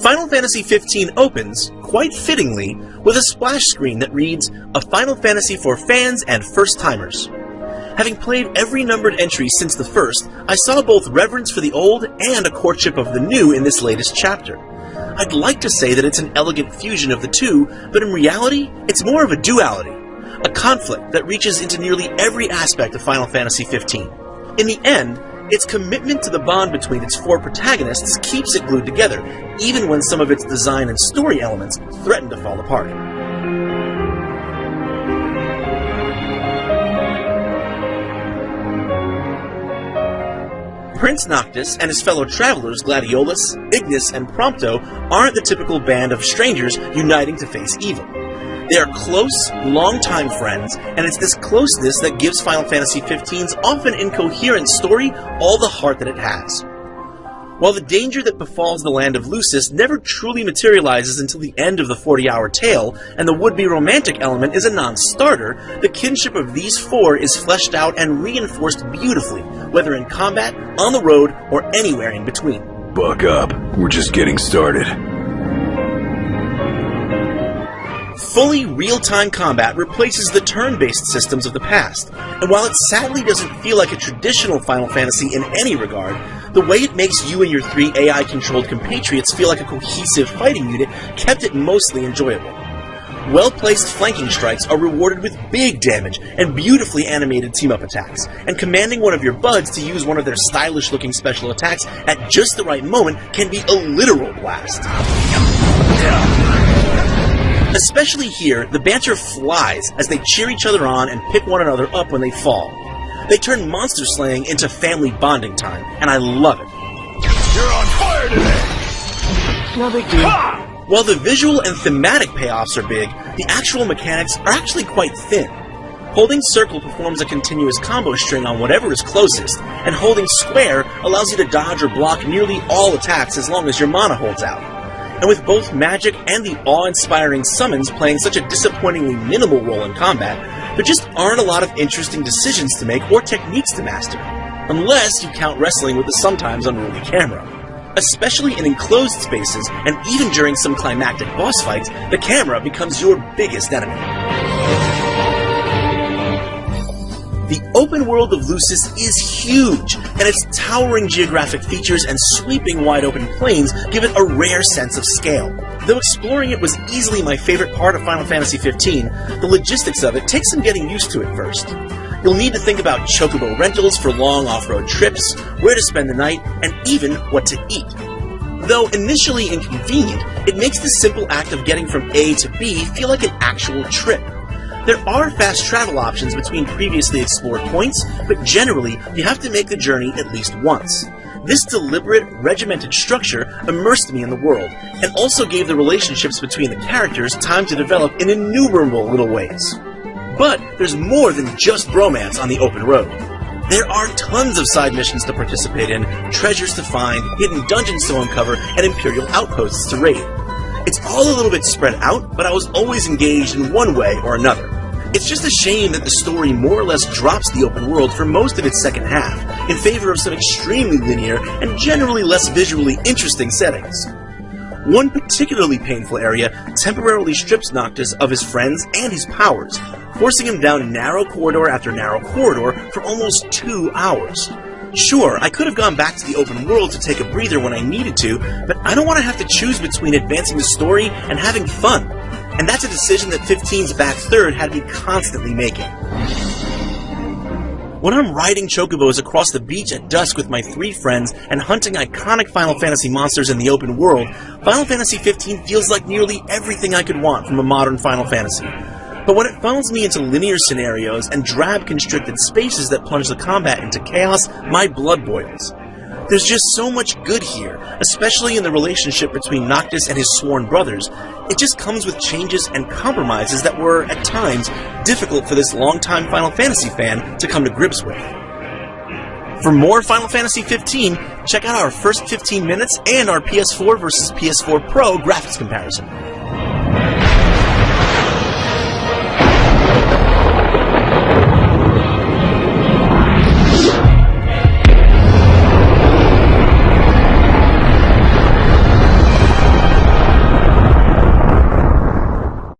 Final Fantasy XV opens, quite fittingly, with a splash screen that reads, A Final Fantasy for Fans and First Timers. Having played every numbered entry since the first, I saw both reverence for the old and a courtship of the new in this latest chapter. I'd like to say that it's an elegant fusion of the two, but in reality, it's more of a duality, a conflict that reaches into nearly every aspect of Final Fantasy XV. In the end, its commitment to the bond between its four protagonists keeps it glued together, even when some of its design and story elements threaten to fall apart. Prince Noctis and his fellow travelers Gladiolus, Ignis, and Prompto aren't the typical band of strangers uniting to face evil. They are close, long-time friends, and it's this closeness that gives Final Fantasy XV's often incoherent story all the heart that it has. While the danger that befalls the land of Lucis never truly materializes until the end of the 40-hour tale, and the would-be romantic element is a non-starter, the kinship of these four is fleshed out and reinforced beautifully, whether in combat, on the road, or anywhere in between. Buck up. We're just getting started. Fully real-time combat replaces the turn-based systems of the past, and while it sadly doesn't feel like a traditional Final Fantasy in any regard, the way it makes you and your three AI-controlled compatriots feel like a cohesive fighting unit kept it mostly enjoyable. Well-placed flanking strikes are rewarded with big damage and beautifully animated team-up attacks, and commanding one of your buds to use one of their stylish-looking special attacks at just the right moment can be a literal blast. Especially here, the banter flies as they cheer each other on and pick one another up when they fall. They turn monster slaying into family bonding time, and I love it. You're on fire today! No big deal. While the visual and thematic payoffs are big, the actual mechanics are actually quite thin. Holding circle performs a continuous combo string on whatever is closest, and holding square allows you to dodge or block nearly all attacks as long as your mana holds out and with both magic and the awe-inspiring summons playing such a disappointingly minimal role in combat, there just aren't a lot of interesting decisions to make or techniques to master, unless you count wrestling with the sometimes unruly camera. Especially in enclosed spaces, and even during some climactic boss fights, the camera becomes your biggest enemy. The open world of Lucis is huge, and its towering geographic features and sweeping wide open plains give it a rare sense of scale. Though exploring it was easily my favorite part of Final Fantasy XV, the logistics of it takes some getting used to at first. You'll need to think about chocobo rentals for long off-road trips, where to spend the night, and even what to eat. Though initially inconvenient, it makes the simple act of getting from A to B feel like an actual trip. There are fast travel options between previously explored points, but generally, you have to make the journey at least once. This deliberate, regimented structure immersed me in the world, and also gave the relationships between the characters time to develop in innumerable little ways. But there's more than just bromance on the open road. There are tons of side missions to participate in, treasures to find, hidden dungeons to uncover, and Imperial outposts to raid. It's all a little bit spread out, but I was always engaged in one way or another. It's just a shame that the story more or less drops the open world for most of its second half, in favor of some extremely linear and generally less visually interesting settings. One particularly painful area temporarily strips Noctis of his friends and his powers, forcing him down narrow corridor after narrow corridor for almost two hours. Sure, I could have gone back to the open world to take a breather when I needed to, but I don't want to have to choose between advancing the story and having fun. And that's a decision that 15's back third had me constantly making. When I'm riding chocobos across the beach at dusk with my three friends and hunting iconic Final Fantasy monsters in the open world, Final Fantasy 15 feels like nearly everything I could want from a modern Final Fantasy. But when it funnels me into linear scenarios and drab constricted spaces that plunge the combat into chaos, my blood boils. There's just so much good here, especially in the relationship between Noctis and his sworn brothers. It just comes with changes and compromises that were, at times, difficult for this longtime Final Fantasy fan to come to grips with. For more Final Fantasy 15, check out our first 15 minutes and our PS4 versus PS4 Pro graphics comparison.